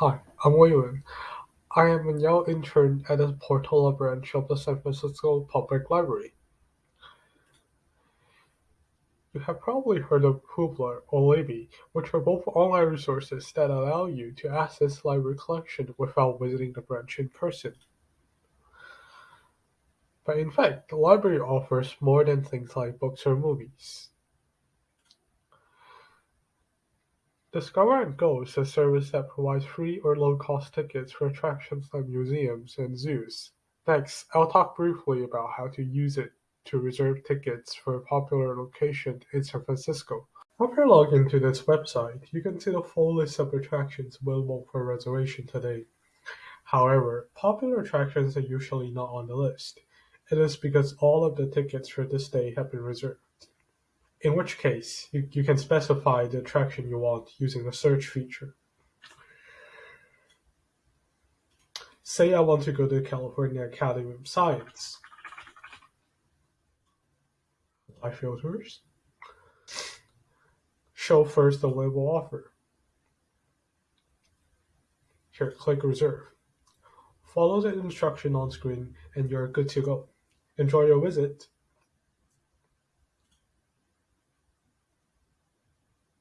Hi, I'm Waylon. I am a Yale intern at the Portola branch of the San Francisco Public Library. You have probably heard of Hoopla or Libby, which are both online resources that allow you to access library collection without visiting the branch in person. But in fact, the library offers more than things like books or movies. Discover and Go is a service that provides free or low-cost tickets for attractions like museums and zoos. Next, I'll talk briefly about how to use it to reserve tickets for a popular location in San Francisco. After logging log into this website, you can see the full list of attractions available for reservation today. However, popular attractions are usually not on the list. It is because all of the tickets for this day have been reserved in which case you, you can specify the attraction you want using the search feature. Say I want to go to the California Academy of Science. Apply filters. Show first available offer. Here, click reserve. Follow the instruction on screen and you're good to go. Enjoy your visit.